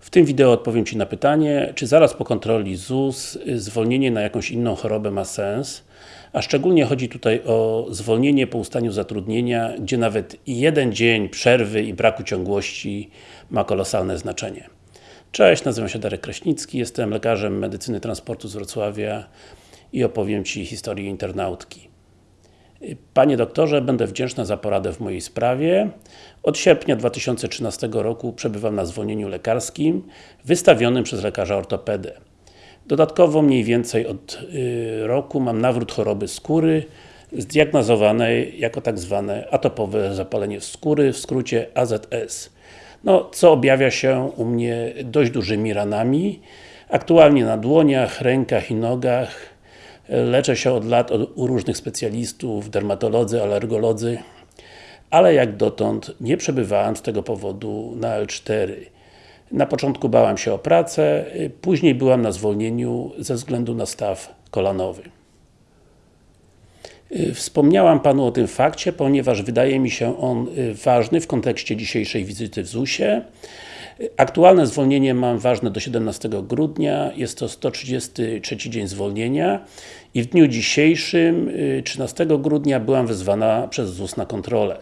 W tym wideo odpowiem Ci na pytanie, czy zaraz po kontroli ZUS zwolnienie na jakąś inną chorobę ma sens, a szczególnie chodzi tutaj o zwolnienie po ustaniu zatrudnienia, gdzie nawet jeden dzień przerwy i braku ciągłości ma kolosalne znaczenie. Cześć, nazywam się Darek Kraśnicki, jestem lekarzem medycyny transportu z Wrocławia i opowiem Ci historię internautki. Panie doktorze, będę wdzięczna za poradę w mojej sprawie. Od sierpnia 2013 roku przebywam na zwolnieniu lekarskim wystawionym przez lekarza ortopedę. Dodatkowo mniej więcej od y, roku mam nawrót choroby skóry zdiagnozowanej jako tak zwane atopowe zapalenie skóry, w skrócie AZS. No, co objawia się u mnie dość dużymi ranami. Aktualnie na dłoniach, rękach i nogach. Leczę się od lat u różnych specjalistów, dermatolodzy, alergolodzy, ale jak dotąd nie przebywałem z tego powodu na L4. Na początku bałem się o pracę, później byłam na zwolnieniu ze względu na staw kolanowy. Wspomniałam Panu o tym fakcie, ponieważ wydaje mi się on ważny w kontekście dzisiejszej wizyty w ZUS-ie. Aktualne zwolnienie mam ważne do 17 grudnia, jest to 133 dzień zwolnienia i w dniu dzisiejszym, 13 grudnia, byłam wezwana przez ZUS na kontrolę.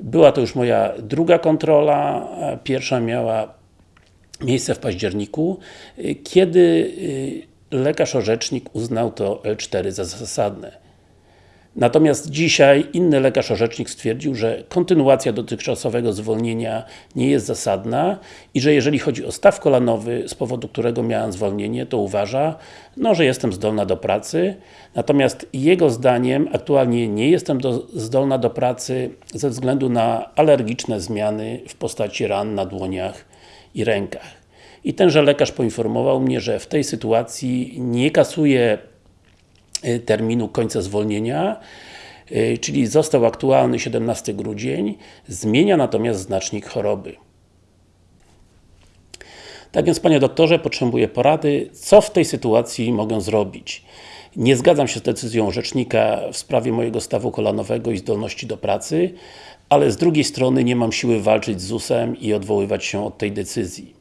Była to już moja druga kontrola, pierwsza miała miejsce w październiku, kiedy lekarz orzecznik uznał to L4 za zasadne. Natomiast dzisiaj inny lekarz orzecznik stwierdził, że kontynuacja dotychczasowego zwolnienia nie jest zasadna i że jeżeli chodzi o staw kolanowy, z powodu którego miałam zwolnienie, to uważa, no, że jestem zdolna do pracy. Natomiast jego zdaniem aktualnie nie jestem do, zdolna do pracy ze względu na alergiczne zmiany w postaci ran na dłoniach i rękach. I tenże lekarz poinformował mnie, że w tej sytuacji nie kasuje terminu końca zwolnienia, y, czyli został aktualny 17 grudzień, zmienia natomiast znacznik choroby. Tak więc Panie doktorze, potrzebuję porady, co w tej sytuacji mogę zrobić. Nie zgadzam się z decyzją rzecznika w sprawie mojego stawu kolanowego i zdolności do pracy, ale z drugiej strony nie mam siły walczyć z ZUS-em i odwoływać się od tej decyzji.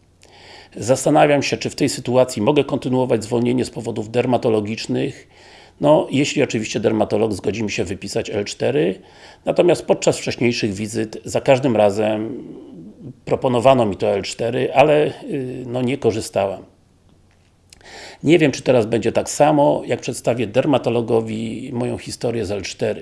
Zastanawiam się, czy w tej sytuacji mogę kontynuować zwolnienie z powodów dermatologicznych, no, jeśli oczywiście dermatolog zgodzi mi się wypisać L4, natomiast podczas wcześniejszych wizyt za każdym razem proponowano mi to L4, ale y, no nie korzystałam. Nie wiem, czy teraz będzie tak samo, jak przedstawię dermatologowi moją historię z L4.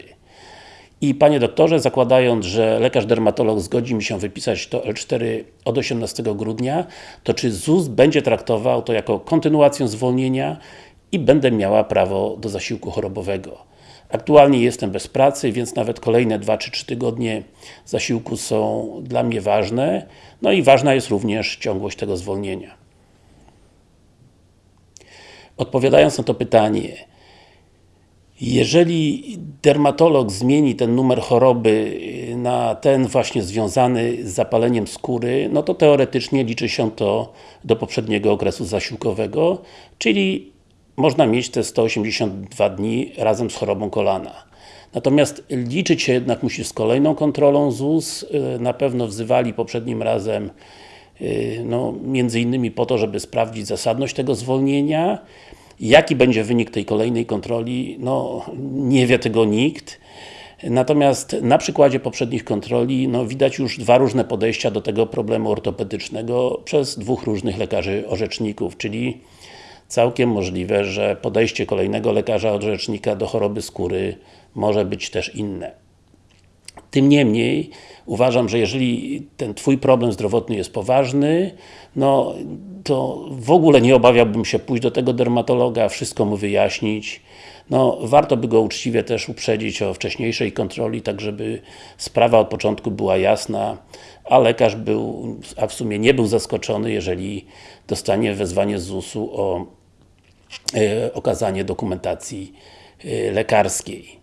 I Panie doktorze, zakładając, że lekarz dermatolog zgodzi mi się wypisać to L4 od 18 grudnia, to czy ZUS będzie traktował to jako kontynuację zwolnienia i będę miała prawo do zasiłku chorobowego. Aktualnie jestem bez pracy, więc nawet kolejne 2 czy 3 tygodnie zasiłku są dla mnie ważne, no i ważna jest również ciągłość tego zwolnienia. Odpowiadając na to pytanie, jeżeli dermatolog zmieni ten numer choroby na ten właśnie związany z zapaleniem skóry, no to teoretycznie liczy się to do poprzedniego okresu zasiłkowego, czyli można mieć te 182 dni razem z chorobą kolana. Natomiast liczyć się jednak musi z kolejną kontrolą ZUS. Y, na pewno wzywali poprzednim razem y, no, między innymi po to, żeby sprawdzić zasadność tego zwolnienia. Jaki będzie wynik tej kolejnej kontroli? No, nie wie tego nikt. Natomiast na przykładzie poprzednich kontroli no, widać już dwa różne podejścia do tego problemu ortopedycznego przez dwóch różnych lekarzy orzeczników, czyli całkiem możliwe, że podejście kolejnego lekarza orzecznika do choroby skóry może być też inne. Tym niemniej, uważam, że jeżeli ten Twój problem zdrowotny jest poważny, no to w ogóle nie obawiałbym się pójść do tego dermatologa, wszystko mu wyjaśnić. No, warto by go uczciwie też uprzedzić o wcześniejszej kontroli, tak żeby sprawa od początku była jasna, a lekarz był, a w sumie nie był zaskoczony, jeżeli dostanie wezwanie z ZUS-u o e, okazanie dokumentacji e, lekarskiej.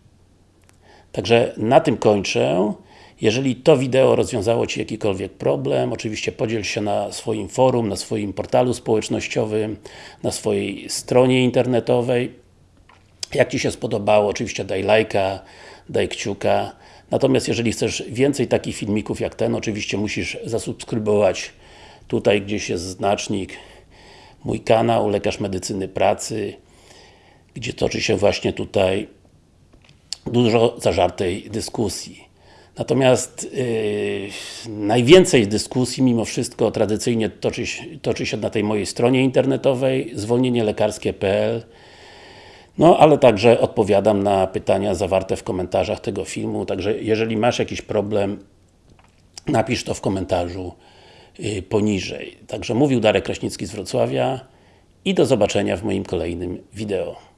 Także na tym kończę. Jeżeli to wideo rozwiązało Ci jakikolwiek problem, oczywiście podziel się na swoim forum, na swoim portalu społecznościowym, na swojej stronie internetowej. Jak Ci się spodobało, oczywiście daj lajka, daj kciuka. Natomiast jeżeli chcesz więcej takich filmików jak ten, oczywiście musisz zasubskrybować Tutaj gdzieś jest znacznik mój kanał, Lekarz Medycyny Pracy, gdzie toczy się właśnie tutaj dużo zażartej dyskusji. Natomiast yy, najwięcej dyskusji mimo wszystko tradycyjnie toczy, toczy się na tej mojej stronie internetowej zwolnienielekarskie.pl no, ale także odpowiadam na pytania zawarte w komentarzach tego filmu, także jeżeli masz jakiś problem, napisz to w komentarzu yy, poniżej. Także mówił Darek Kraśnicki z Wrocławia i do zobaczenia w moim kolejnym wideo.